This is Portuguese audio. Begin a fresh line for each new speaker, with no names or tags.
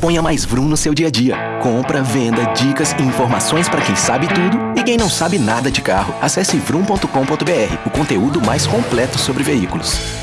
Ponha mais Vroom no seu dia a dia. Compra, venda, dicas e informações para quem sabe tudo e quem não sabe nada de carro. Acesse vroom.com.br, o conteúdo mais completo sobre veículos.